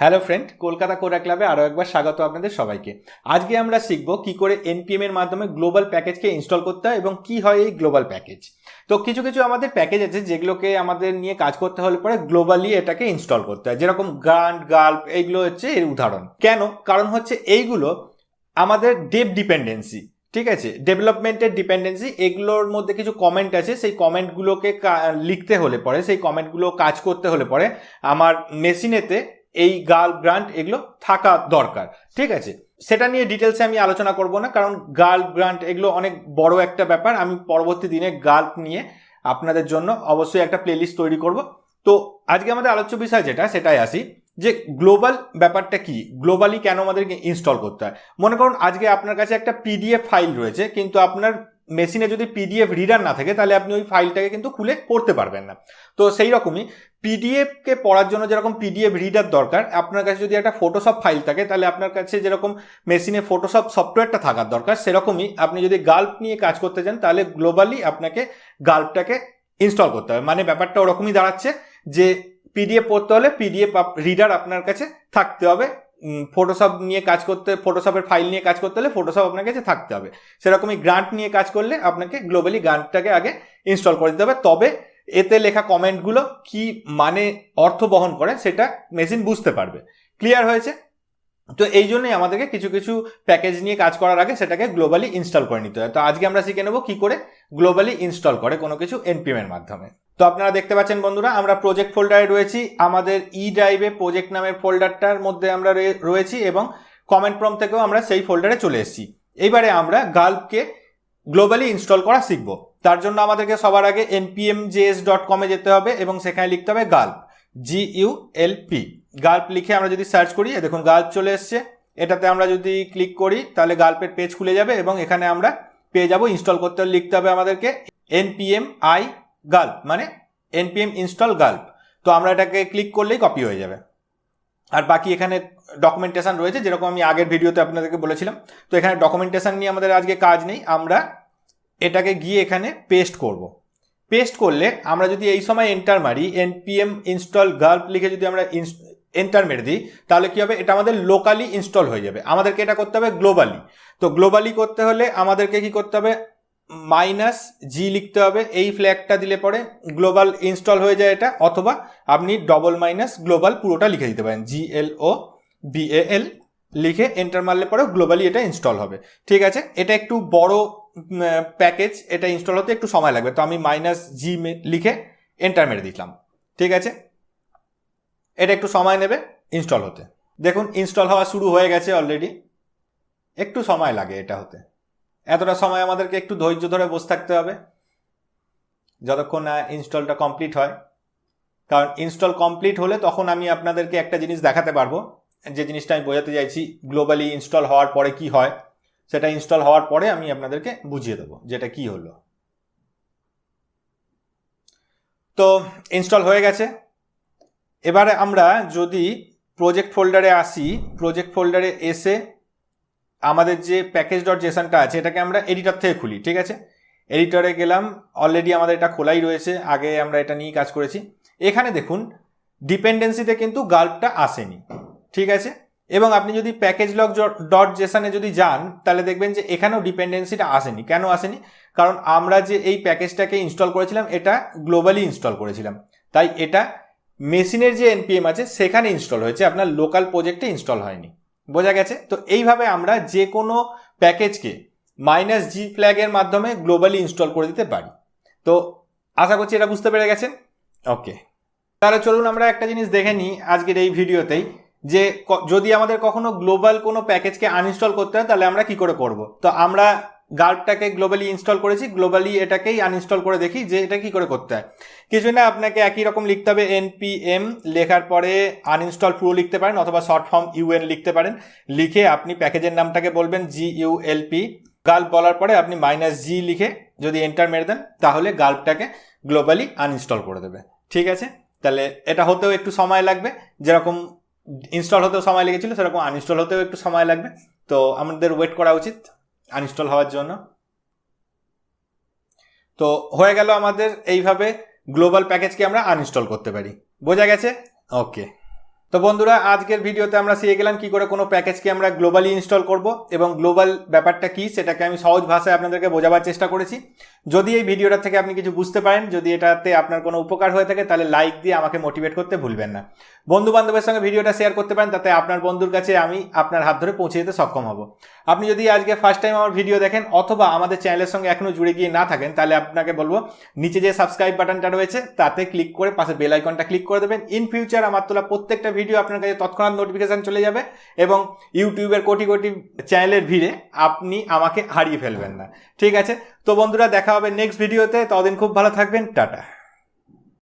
Hello friend Kolkata কোরা ক্লাবে আরও একবার স্বাগত আপনাদের সবাইকে। আজকে আমরা শিখব কি করে এনপিএম এর মাধ্যমে গ্লোবাল প্যাকেজকে ইনস্টল করতে হয় এবং কি হয় এই গ্লোবাল প্যাকেজ। তো কিছু কিছু আমাদের প্যাকেজ আছে যেগুলোকে আমাদের নিয়ে কাজ করতে হলে পরে গ্লোবালি এটাকে ইনস্টল করতে হয়। যেরকম গ্রান্ট গাল্প এইগুলো হচ্ছে এর উদাহরণ। কেন? কারণ হচ্ছে এইগুলো আমাদের ডেপ ডিপেন্ডেন্সি, ঠিক আছে? ডেভেলপমেন্টের ডিপেন্ডেন্সি, এগুলোর মধ্যে কিছু কমেন্ট আছে। সেই কমেন্টগুলোকে লিখতে হলে পরে, সেই কমেন্টগুলো কাজ করতে হলে পরে আমার মেশিনেতে এই গার্ল গ্রান্ট এগুলো থাকা দরকার। ঠিক আছে? সেটা নিয়ে ডিটেলসে আমি আলোচনা করব না, কারণ গার্ল গ্রান্ট এগুলো অনেক বড় একটা ব্যাপার। আমি পরবর্তী দিনে গার্ল নিয়ে আপনাদের জন্য অবশ্যই একটা প্লেলিস্ট তৈরি করব। তো আজকে আমাদের আলোচ্য বিষয় যেটা, সেটাই আসি, যে গ্লোবাল ব্যাপারটা কি? গ্লোবালি কেন আমাদেরকে ইনস্টল করতে হয়? মনে করুন, আজকে আপনার কাছে একটা পিডিএফ ফাইল রয়েছে, কিন্তু আপনার মেশিনে যদি পিডিএফ রিডার না থাকে, তাহলে আপনি ওই ফাইলটাকে কিন্তু খুলে পড়তে পারবেন না। তো সেই রকমই পিডিএফকে পড়ার জন্য যেরকম পিডিএফ রিডার দরকার, আপনার কাছে যদি একটা ফটোশপ ফাইল থাকে, তাহলে আপনার কাছে যেরকম মেশিনে ফটোশপ সফটওয়্যারটা থাকার দরকার, সেরকমই আপনি যদি গাল্প নিয়ে কাজ করতে চান, তাহলে গ্লোবালি আপনাকে গাল্পটাকে ইনস্টল করতে হবে। মানে ব্যাপারটা ওরকমই দাঁড়াচ্ছে যে পিডিএফ পড়তে হলে পিডিএফ রিডার আপনার কাছে থাকতে হবে। ফটোশপ নিয়ে কাজ করতে ফটোশপের ফাইল নিয়ে কাজ করতে হলে ফটোশপ আপনার কাছে থাকতে হবে। সেরকমই গ্রান্ট নিয়ে কাজ করলে আপনাকে গ্লোবালি গ্রান্টটাকে আগে ইনস্টল করে দিতে হবে। তবে এতে লেখা কমেন্টগুলো কি মানে অর্থ বহন করে সেটা মেশিন বুঝতে পারবে। ক্লিয়ার হয়েছে? তো এই জন্যই আমাদেরকে কিছু কিছু প্যাকেজ নিয়ে কাজ করার আগে সেটাকে গ্লোবালি ইনস্টল করে নিতে হয়। তো আজকে আমরা শিখে নেব কি করে গ্লোবালি ইনস্টল করে কোনো কিছু এনপিএমের মাধ্যমে। তো আপনারা দেখতে পাচ্ছেন বন্ধুরা, আমরা প্রজেক্ট ফোল্ডারে রয়েছি। আমাদের ই ড্রাইভে প্রজেক্ট নামের ফোল্ডারটার মধ্যে আমরা রয়েছি এবং কমেন্ট প্রম থেকেও আমরা সেই ফোল্ডারে চলে এসেছি। এইবারে আমরা গাল্পকে গ্লোবালি ইনস্টল করা শিখব। তার জন্য আমাদেরকে সবার আগে এনপিএম জেএস ডট কমে যেতে হবে এবং সেখানে লিখতে হবে গাল্প জি ইউ এল পি গাল্প লিখে আমরা যদি সার্চ করি দেখুন গাল্প চলে এসছে। এটাতে আমরা যদি ক্লিক করি, তাহলে গাল্পের পেজ খুলে যাবে এবং এখানে আমরা পেয়ে যাব ইনস্টল করতে লিখতে হবে আমাদেরকে এনপিএম আই গাল্প মানে এনপিএম ইনস্টল গাল্প। তো আমরা এটাকে ক্লিক করলেই কপি হয়ে যাবে। আর বাকি এখানে ডকুমেন্টেশন রয়েছে, যেরকম আমি আগের ভিডিওতে আপনাদেরকে বলেছিলাম। তো এখানে ডকুমেন্টেশন নিয়ে আমাদের আজকে কাজ নেই। আমরা এটাকে গিয়ে এখানে পেস্ট করব। পেস্ট করলে আমরা যদি এই সময় এন্টার মারি এনপিএম ইনস্টল গাল্প লিখে যদি আমরা এন্টার মেরে দিই, তাহলে কি হবে? এটা আমাদের লোকালি ইনস্টল হয়ে যাবে। আমাদেরকে এটা করতে হবে গ্লোবালি তো গ্লোবালি করতে হলে আমাদেরকে কি করতে হবে? মাইনাস জি লিখতে হবে। এই ফ্ল্যাগটা দিলে পরে গ্লোবাল ইনস্টল হয়ে যায় এটা, অথবা আপনি ডবল মাইনাস গ্লোবাল পুরোটা লিখে দিতে পারেন। জি এল ও বি এল লিখে এন্টার মারলে পরেও গ্লোবালি এটা ইনস্টল হবে। ঠিক আছে? এটা একটু বড় প্যাকেজ এটা ইনস্টল হতে একটু সময় লাগবে। তো আমি মাইনাস জি লিখে এন্টার মেরে দিলাম। ঠিক আছে? এটা একটু সময় নেবে ইনস্টল হতে। দেখুন ইনস্টল হওয়া শুরু হয়ে গেছে অলরেডি একটু সময় লাগে এটা হতে। এতটা সময় আমাদেরকে একটু ধৈর্য ধরে বসে থাকতে হবে, যতক্ষণ না ইনস্টলটা কমপ্লিট হয়। কারণ ইনস্টল কমপ্লিট হলে তখন আমি আপনাদেরকে একটা জিনিস দেখাতে পারব, যে জিনিসটা আমি বোঝাতে চাইছি গ্লোবালি ইনস্টল হওয়ার পরে কি হয়। সেটা ইনস্টল হওয়ার পরে আমি আপনাদেরকে বুঝিয়ে দেবো যেটা কি হলো। তো ইনস্টল হয়ে গেছে। এবারে আমরা যদি প্রজেক্ট ফোল্ডারে আসি প্রজেক্ট ফোল্ডারে এসে আমাদের যে প্যাকেজ ডট জেসানটা আছে, এটাকে আমরা এডিটর থেকে খুলি, ঠিক আছে? এডিটরে গেলাম অলরেডি আমাদের এটা খোলাই রয়েছে, আগে আমরা এটা নিয়ে কাজ করেছি। এখানে দেখুন ডিপেন্ডেন্সিতে কিন্তু গাল্পটা আসেনি, ঠিক আছে? এবং আপনি যদি প্যাকেজ লক ডট জেসানে যদি যান, তাহলে দেখবেন যে এখানেও ডিপেন্ডেন্সিটা আসেনি। কেন আসেনি? কারণ আমরা যে এই প্যাকেজটাকে ইনস্টল করেছিলাম, এটা গ্লোবালি ইনস্টল করেছিলাম। তাই এটা মেশিনের যে এনপিএম আছে, সেখানে ইনস্টল হয়েছে, আপনার লোকাল প্রজেক্টে ইনস্টল হয়নি। বোঝা গেছে? তো এইভাবে আমরা যে কোনো প্যাকেজকে মাইনাস জি ফ্ল্যাগের মাধ্যমে গ্লোবালি ইনস্টল করে দিতে পারি। তো আশা করছি এটা বুঝতে পেরে গেছেন? ওকে তাহলে চলুন আমরা একটা জিনিস দেখে নিই আজকের এই ভিডিওতেই, যে যদি আমাদের কখনো গ্লোবাল কোনো প্যাকেজকে আনইনস্টল করতে হয়, তাহলে আমরা কি করে করব? তো আমরা গার্ডটাকে গ্লোবালি ইনস্টল করেছি গ্লোবালি এটাকেই আনইনস্টল করে দেখি যে এটা কি করে করতে হয়। কিছু না, আপনাকে একই রকম লিখতে হবে এনপিএম লেখার পরে আনইনস্টল পুরো লিখতে পারেন অথবা শর্ট ফর্ম ইউএন লিখতে পারেন। লিখে আপনি প্যাকেজের নামটাকে বলবেন জি ইউ ইউএলপি গাল্প বলার পরে আপনি মাইনাস জি লিখে যদি এন্টার মেরে দেন, তাহলে গাল্পটাকে গ্লোবালি আনইনস্টল করে দেবে। ঠিক আছে? তাহলে এটা হতেও একটু সময় লাগবে। যেরকম ইনস্টল হতেও সময় লেগেছিল, সেরকম আনইনস্টল হতেও একটু সময় লাগবে। তো আমাদের ওয়েট করা উচিত। আনইনস্টল হওয়ার জন্য। তো হয়ে গেল আমাদের এইভাবে গ্লোবাল প্যাকেজকে আমরা আনইনস্টল করতে পারি। বোঝা গেছে? ওকে তো বন্ধুরা, আজকের ভিডিওতে আমরা শিখে গেলাম কি করে কোনো প্যাকেজকে আমরা গ্লোবালি ইনস্টল করব এবং গ্লোবাল ব্যাপারটা কি, সেটাকে আমি সহজ ভাষায় আপনাদেরকে বোঝাবার চেষ্টা করেছি। যদি এই ভিডিওটা থেকে আপনি কিছু বুঝতে পারেন, যদি এটাতে আপনার কোনো উপকার হয়ে থাকে, তাহলে লাইক দিয়ে আমাকে মোটিভেট করতে ভুলবেন না। বন্ধু বান্ধবের সঙ্গে ভিডিওটা শেয়ার করতে পারেন, তাতে আপনার বন্ধুর কাছে আমি আপনার হাত ধরে পৌঁছে দিতে সক্ষম হব। আপনি যদি আজকে ফার্স্ট টাইম আমার ভিডিও দেখেন, অথবা আমাদের চ্যানেলের সঙ্গে এখনও জুড়ে গিয়ে না থাকেন, তাহলে আপনাকে বলব, নিচে যে সাবস্ক্রাইব বাটনটা রয়েছে, তাতে ক্লিক করে পাশে বেল আইকনটা ক্লিক করে দেবেন। ইন ফিউচার আমার তোলা প্রত্যেকটা ভিডিও আপনার কাছে তৎক্ষণাৎ নোটিফিকেশন চলে যাবে এবং ইউটিউবের কোটি কোটি চ্যানেলের ভিড়ে আপনি আমাকে হারিয়ে ফেলবেন না। ঠিক আছে? তো বন্ধুরা দেখা হবে নেক্সট ভিডিওতে ততদিন খুব ভালো থাকবেন। টাটা।